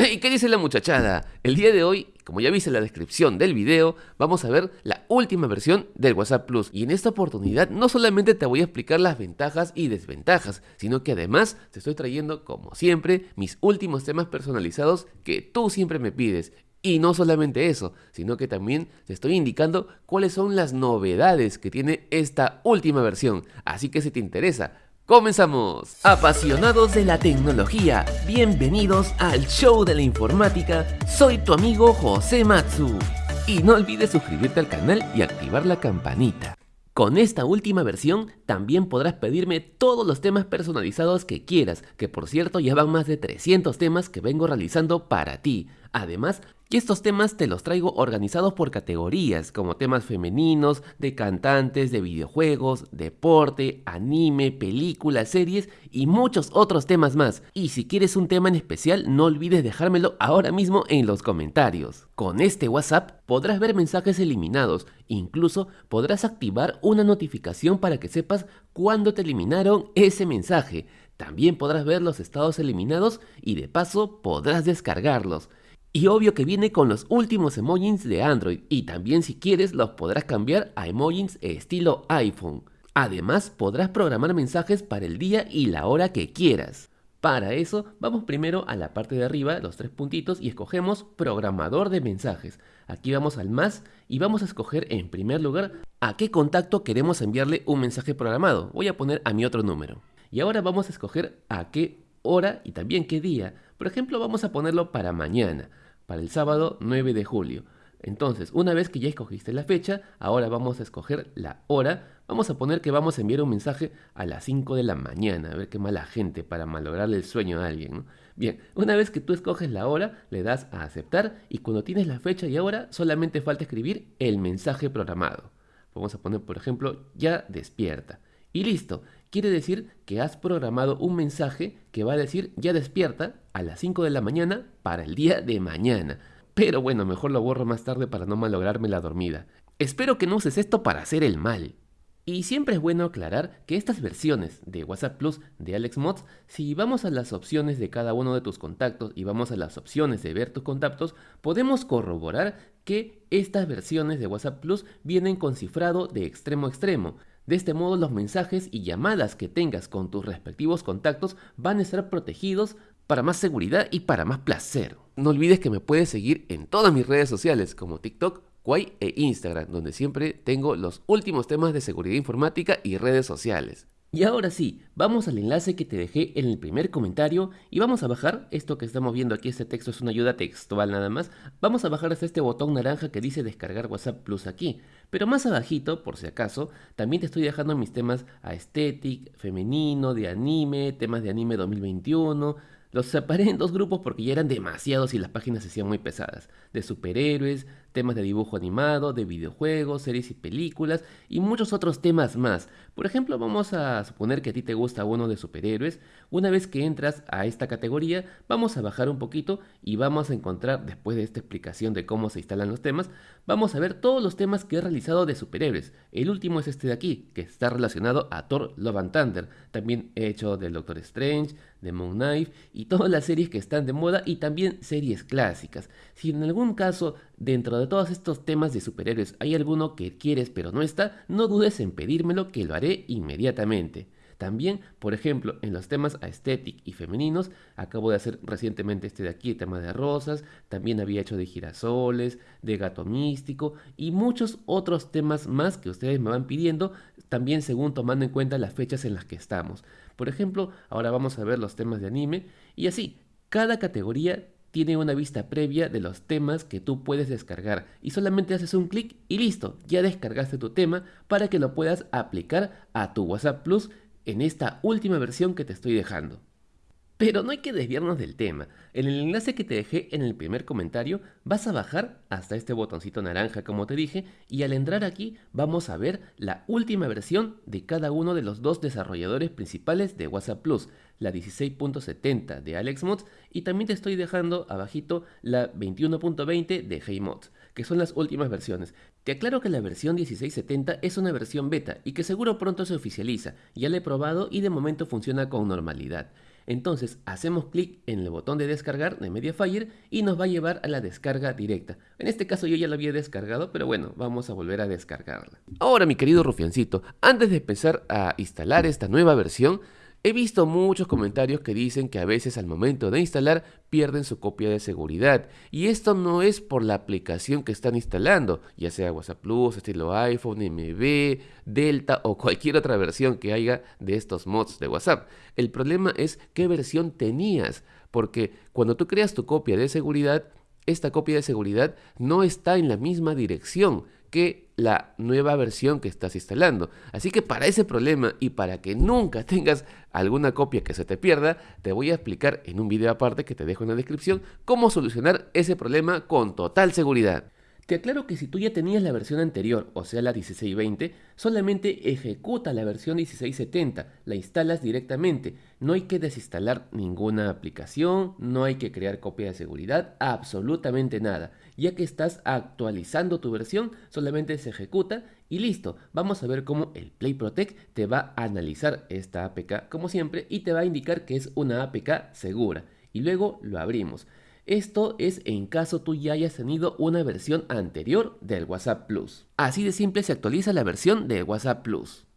Hey, ¿qué dice la muchachada? El día de hoy, como ya viste en la descripción del video, vamos a ver la última versión del WhatsApp Plus. Y en esta oportunidad no solamente te voy a explicar las ventajas y desventajas, sino que además te estoy trayendo, como siempre, mis últimos temas personalizados que tú siempre me pides. Y no solamente eso, sino que también te estoy indicando cuáles son las novedades que tiene esta última versión. Así que si te interesa, ¡Comenzamos! Apasionados de la tecnología, bienvenidos al show de la informática. Soy tu amigo José Matsu. Y no olvides suscribirte al canal y activar la campanita. Con esta última versión también podrás pedirme todos los temas personalizados que quieras, que por cierto ya van más de 300 temas que vengo realizando para ti. Además, y estos temas te los traigo organizados por categorías, como temas femeninos, de cantantes, de videojuegos, deporte, anime, películas, series y muchos otros temas más. Y si quieres un tema en especial, no olvides dejármelo ahora mismo en los comentarios. Con este WhatsApp podrás ver mensajes eliminados, incluso podrás activar una notificación para que sepas cuándo te eliminaron ese mensaje. También podrás ver los estados eliminados y de paso podrás descargarlos. Y obvio que viene con los últimos emojis de Android y también si quieres los podrás cambiar a emojis estilo iPhone. Además podrás programar mensajes para el día y la hora que quieras. Para eso vamos primero a la parte de arriba, los tres puntitos y escogemos programador de mensajes. Aquí vamos al más y vamos a escoger en primer lugar a qué contacto queremos enviarle un mensaje programado. Voy a poner a mi otro número. Y ahora vamos a escoger a qué hora y también qué día. Por ejemplo, vamos a ponerlo para mañana, para el sábado 9 de julio. Entonces, una vez que ya escogiste la fecha, ahora vamos a escoger la hora. Vamos a poner que vamos a enviar un mensaje a las 5 de la mañana. A ver qué mala gente para malograrle el sueño a alguien. Bien, una vez que tú escoges la hora, le das a aceptar y cuando tienes la fecha y hora, solamente falta escribir el mensaje programado. Vamos a poner, por ejemplo, ya despierta. Y listo, quiere decir que has programado un mensaje que va a decir ya despierta a las 5 de la mañana para el día de mañana. Pero bueno, mejor lo borro más tarde para no malograrme la dormida. Espero que no uses esto para hacer el mal. Y siempre es bueno aclarar que estas versiones de WhatsApp Plus de AlexMods, si vamos a las opciones de cada uno de tus contactos y vamos a las opciones de ver tus contactos, podemos corroborar que estas versiones de WhatsApp Plus vienen con cifrado de extremo a extremo. De este modo los mensajes y llamadas que tengas con tus respectivos contactos van a estar protegidos para más seguridad y para más placer. No olvides que me puedes seguir en todas mis redes sociales como TikTok, Quay e Instagram, donde siempre tengo los últimos temas de seguridad informática y redes sociales. Y ahora sí, vamos al enlace que te dejé en el primer comentario y vamos a bajar, esto que estamos viendo aquí, este texto es una ayuda textual nada más, vamos a bajar hasta este botón naranja que dice descargar WhatsApp Plus aquí, pero más abajito, por si acaso, también te estoy dejando mis temas aesthetic, femenino, de anime, temas de anime 2021, los separé en dos grupos porque ya eran demasiados y las páginas se hacían muy pesadas. De superhéroes, temas de dibujo animado, de videojuegos, series y películas y muchos otros temas más. Por ejemplo, vamos a suponer que a ti te gusta uno de superhéroes. Una vez que entras a esta categoría, vamos a bajar un poquito y vamos a encontrar, después de esta explicación de cómo se instalan los temas, vamos a ver todos los temas que he realizado de superhéroes. El último es este de aquí, que está relacionado a Thor Love and Thunder. También he hecho del Doctor Strange, de Moon Knight y todas las series que están de moda y también series clásicas. Si en algún caso dentro de todos estos temas de superhéroes hay alguno que quieres pero no está, no dudes en pedírmelo que lo haré inmediatamente. También, por ejemplo, en los temas aesthetic y femeninos, acabo de hacer recientemente este de aquí, el tema de rosas, también había hecho de girasoles, de gato místico y muchos otros temas más que ustedes me van pidiendo, también según tomando en cuenta las fechas en las que estamos. Por ejemplo, ahora vamos a ver los temas de anime y así, cada categoría tiene una vista previa de los temas que tú puedes descargar y solamente haces un clic y listo, ya descargaste tu tema para que lo puedas aplicar a tu WhatsApp Plus en esta última versión que te estoy dejando. Pero no hay que desviarnos del tema. En el enlace que te dejé en el primer comentario vas a bajar hasta este botoncito naranja como te dije y al entrar aquí vamos a ver la última versión de cada uno de los dos desarrolladores principales de WhatsApp Plus, la 16.70 de AlexMods y también te estoy dejando abajito la 21.20 de HeyMods, que son las últimas versiones. Te aclaro que la versión 1670 es una versión beta y que seguro pronto se oficializa, ya la he probado y de momento funciona con normalidad. Entonces hacemos clic en el botón de descargar de Mediafire y nos va a llevar a la descarga directa. En este caso yo ya la había descargado, pero bueno, vamos a volver a descargarla. Ahora mi querido rufiancito, antes de empezar a instalar esta nueva versión, He visto muchos comentarios que dicen que a veces al momento de instalar pierden su copia de seguridad y esto no es por la aplicación que están instalando, ya sea WhatsApp Plus, estilo iPhone, MB, Delta o cualquier otra versión que haya de estos mods de WhatsApp. El problema es qué versión tenías, porque cuando tú creas tu copia de seguridad, esta copia de seguridad no está en la misma dirección que la nueva versión que estás instalando. Así que para ese problema y para que nunca tengas alguna copia que se te pierda, te voy a explicar en un video aparte que te dejo en la descripción cómo solucionar ese problema con total seguridad. Te aclaro que si tú ya tenías la versión anterior, o sea la 1620, solamente ejecuta la versión 1670, la instalas directamente. No hay que desinstalar ninguna aplicación, no hay que crear copia de seguridad, absolutamente nada. Ya que estás actualizando tu versión, solamente se ejecuta y listo. Vamos a ver cómo el Play Protect te va a analizar esta APK como siempre y te va a indicar que es una APK segura. Y luego lo abrimos. Esto es en caso tú ya hayas tenido una versión anterior del WhatsApp Plus. Así de simple se actualiza la versión de WhatsApp Plus.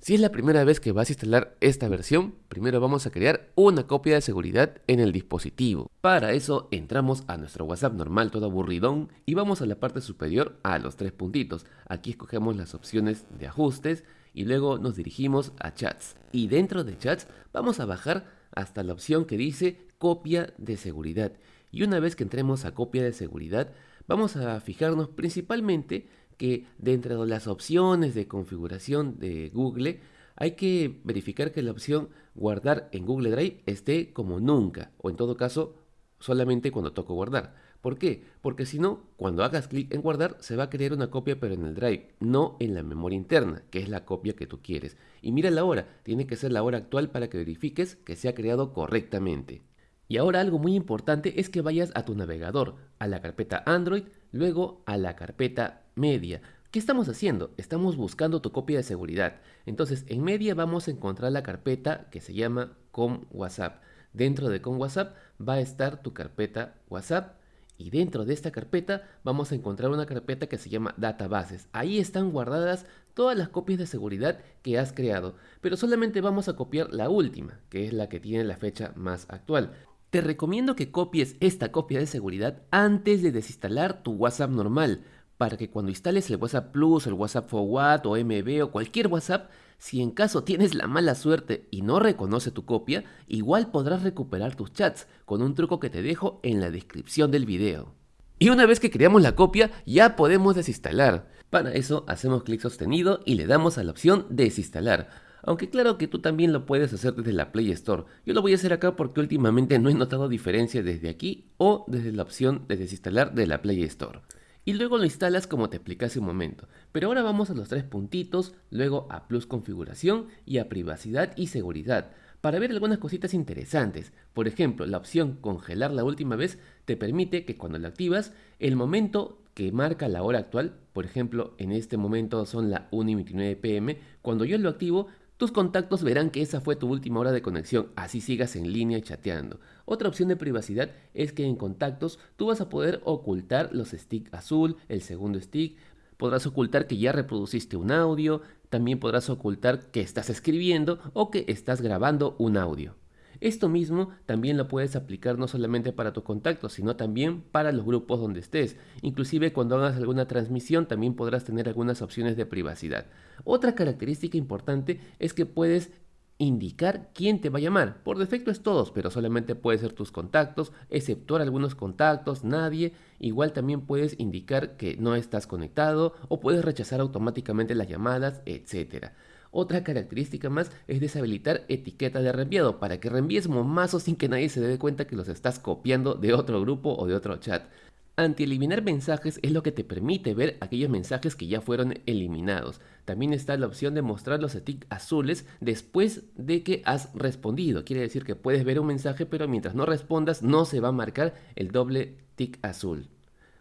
Si es la primera vez que vas a instalar esta versión, primero vamos a crear una copia de seguridad en el dispositivo. Para eso entramos a nuestro WhatsApp normal todo aburridón y vamos a la parte superior a los tres puntitos. Aquí escogemos las opciones de ajustes y luego nos dirigimos a chats. Y dentro de chats vamos a bajar hasta la opción que dice copia de seguridad y una vez que entremos a copia de seguridad, vamos a fijarnos principalmente que dentro de las opciones de configuración de Google hay que verificar que la opción guardar en Google Drive esté como nunca o en todo caso solamente cuando toco guardar. ¿Por qué? Porque si no, cuando hagas clic en guardar se va a crear una copia pero en el Drive, no en la memoria interna, que es la copia que tú quieres. Y mira la hora, tiene que ser la hora actual para que verifiques que se ha creado correctamente. Y ahora algo muy importante es que vayas a tu navegador, a la carpeta Android, luego a la carpeta Media. ¿Qué estamos haciendo? Estamos buscando tu copia de seguridad. Entonces, en Media vamos a encontrar la carpeta que se llama Com WhatsApp. Dentro de Com WhatsApp va a estar tu carpeta WhatsApp y dentro de esta carpeta vamos a encontrar una carpeta que se llama databases. Ahí están guardadas todas las copias de seguridad que has creado, pero solamente vamos a copiar la última, que es la que tiene la fecha más actual. Te recomiendo que copies esta copia de seguridad antes de desinstalar tu WhatsApp normal, para que cuando instales el WhatsApp Plus, el WhatsApp Forward o MB o cualquier WhatsApp, si en caso tienes la mala suerte y no reconoce tu copia, igual podrás recuperar tus chats con un truco que te dejo en la descripción del video. Y una vez que creamos la copia, ya podemos desinstalar. Para eso hacemos clic sostenido y le damos a la opción desinstalar. Aunque claro que tú también lo puedes hacer desde la Play Store. Yo lo voy a hacer acá porque últimamente no he notado diferencia desde aquí o desde la opción de desinstalar de la Play Store. Y luego lo instalas como te expliqué hace un momento. Pero ahora vamos a los tres puntitos, luego a Plus Configuración y a Privacidad y Seguridad para ver algunas cositas interesantes. Por ejemplo, la opción congelar la última vez te permite que cuando la activas, el momento que marca la hora actual, por ejemplo, en este momento son las 1 y 29 pm, cuando yo lo activo, tus contactos verán que esa fue tu última hora de conexión, así sigas en línea chateando. Otra opción de privacidad es que en contactos tú vas a poder ocultar los stick azul, el segundo stick, podrás ocultar que ya reproduciste un audio, también podrás ocultar que estás escribiendo o que estás grabando un audio. Esto mismo también lo puedes aplicar no solamente para tus contactos, sino también para los grupos donde estés. Inclusive cuando hagas alguna transmisión también podrás tener algunas opciones de privacidad. Otra característica importante es que puedes indicar quién te va a llamar. Por defecto es todos, pero solamente puede ser tus contactos, exceptuar algunos contactos, nadie. Igual también puedes indicar que no estás conectado o puedes rechazar automáticamente las llamadas, etcétera. Otra característica más es deshabilitar etiqueta de reenviado para que reenvíes momazos sin que nadie se dé cuenta que los estás copiando de otro grupo o de otro chat. Anti-eliminar mensajes es lo que te permite ver aquellos mensajes que ya fueron eliminados. También está la opción de mostrar los tics azules después de que has respondido. Quiere decir que puedes ver un mensaje pero mientras no respondas no se va a marcar el doble tick azul.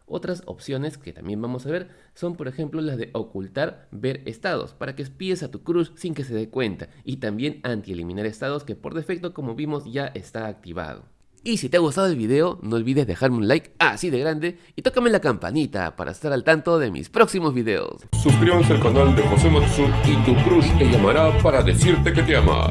Otras opciones que también vamos a ver son por ejemplo las de ocultar ver estados para que espíes a tu crush sin que se dé cuenta y también anti-eliminar estados que por defecto como vimos ya está activado. Y si te ha gustado el video, no olvides dejarme un like así de grande y tócame la campanita para estar al tanto de mis próximos videos. Suscríbanse al canal de José Matsu y tu crush te llamará para decirte que te ama.